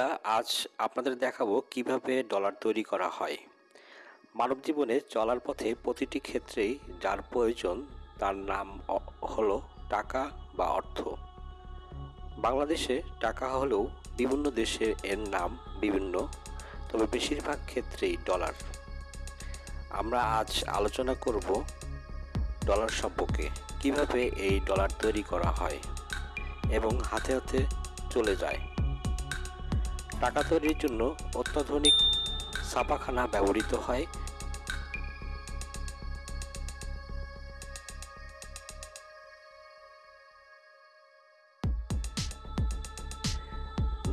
বন্ধুরা, আজ আপনাদের দেখাবো কীভাবে ডলার তৈরি করা হয়। মানব জীবনে চলার পথে প্রতিটি ক্ষেত্রেই যার প্রয়োজন তার নাম হলো টাকা বা অর্থ। বাংলাদেশে টাকা হলেও বিভিন্ন দেশে এর নাম বিভিন্ন, তবে বেশিরভাগ ক্ষেত্রেই ডলার আমরা আজ আলোচনা করব ডলার সম্পর্কে, কীভাবে এই ডলার তৈরি করা হয় এবং হাতে হাতে চলে যায়। টাকা তৈরির জন্য অত্যাধুনিক ছাপাখানা ব্যবহৃত হয়।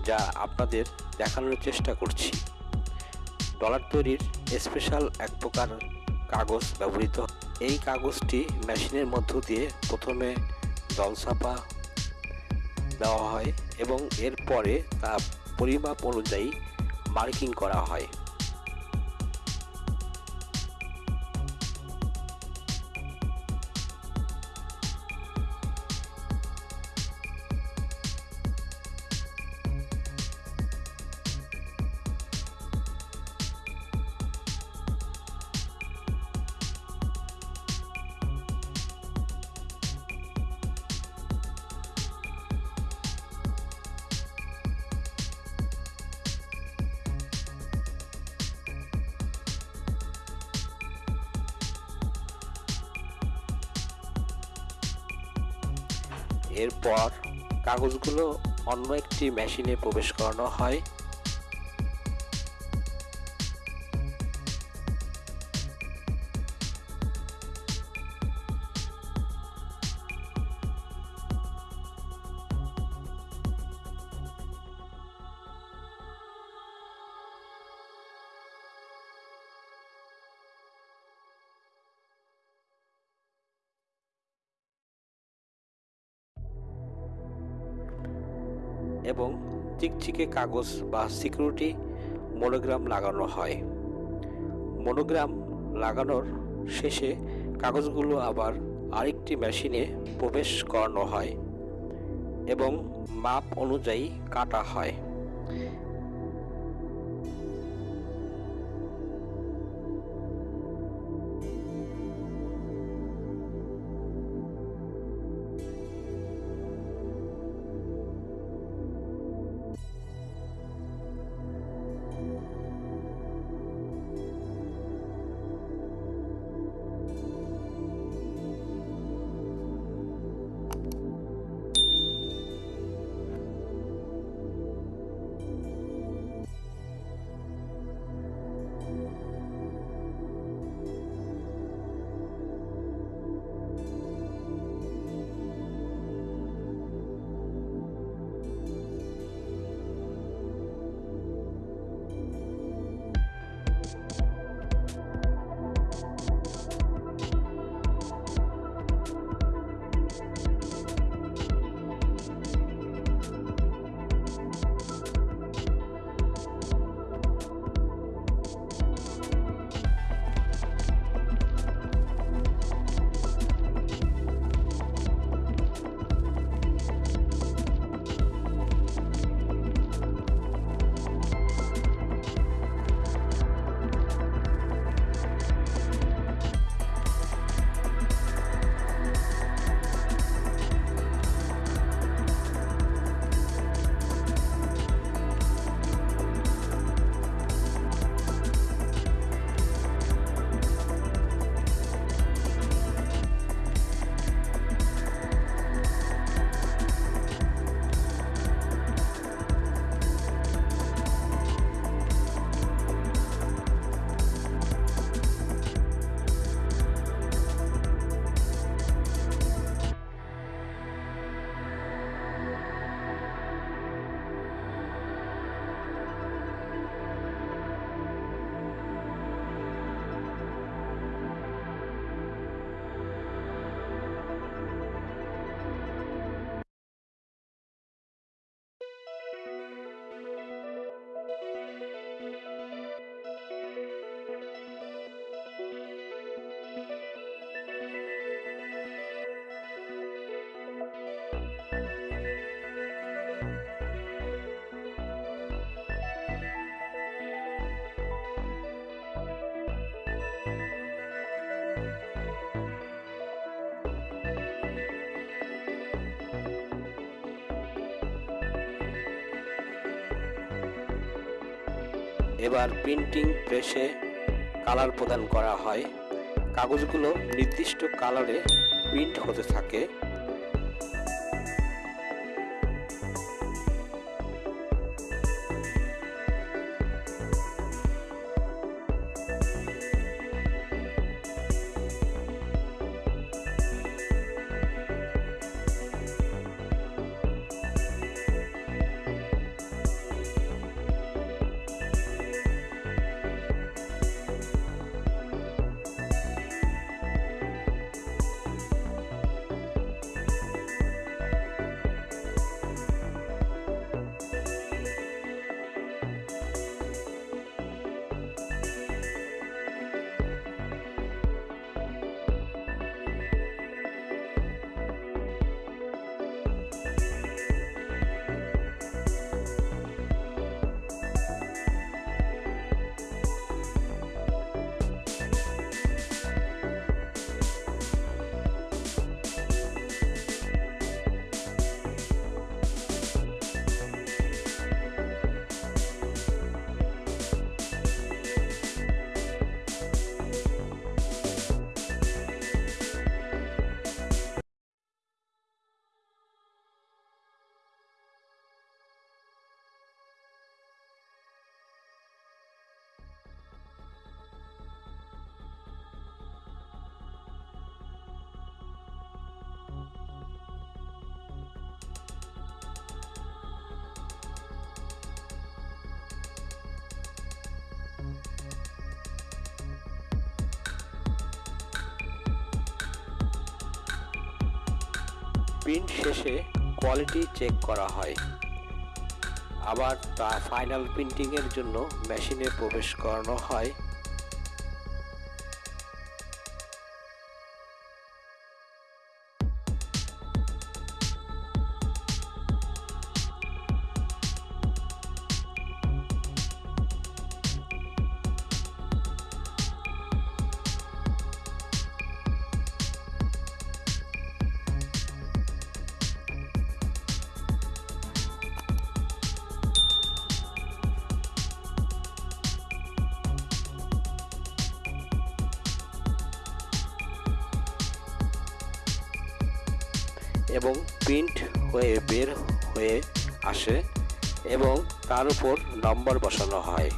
যা আপনাদের দেখানোর চেষ্টা করছি। ডলার তৈরির স্পেশাল এক প্রকার কাগজ ব্যবহৃত। এই কাগজটি মেশিনের মধ্য দিয়ে প্রথমে জলছাপা দেওয়া হয় এবং এরপরে তা পরিমাপ অনুযায়ী মার্কিং করা হয়। এরপর কাগজগুলো অন্য একটি মেশিনে প্রবেশ করানো হয়। এবং চিকচিকে কাগজ বা সিকিউরিটি মনোগ্রাম লাগানো হয়। মনোগ্রাম লাগানোর শেষে কাগজগুলো আবার আরেকটি মেশিনে প্রবেশ করানো হয় এবং মাপ অনুযায়ী কাটা হয়। এবার প্রিন্টিং প্রেসে কালার প্রদান করা হয়। কাগজগুলো নির্দিষ্ট কালারে প্রিন্ট হতে থাকে। প্রিন্ট শেষে কোয়ালিটি চেক করা হয়। আবার তা ফাইনাল প্রিন্টিংয়ের জন্য মেশিনে প্রবেশ করানো হয়। এবং প্রিন্ট হয়ে বের হয়ে আসে এবং তার উপর নম্বর বসানো হয়।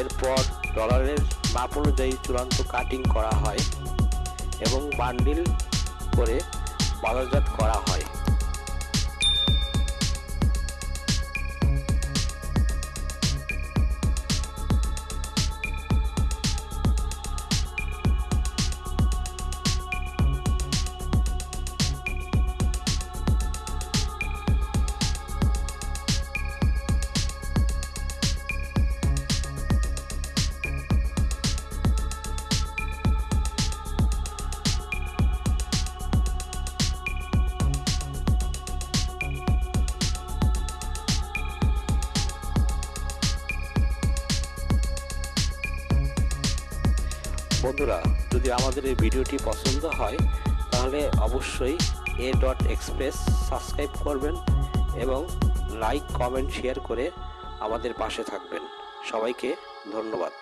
এরপর ডলারের মাপ অনুযায়ী চূড়ান্ত কাটিং করা হয় এবং বান্ডিল করে বাজারজাত করা হয়। বন্ধুরা, যদি আমাদের এই ভিডিওটি পছন্দ হয়, তাহলে অবশ্যই এ ডট এক্সপ্রেস সাবস্ক্রাইব করবেন এবং লাইক কমেন্ট শেয়ার করে আমাদের পাশে থাকবেন। সবাইকে ধন্যবাদ।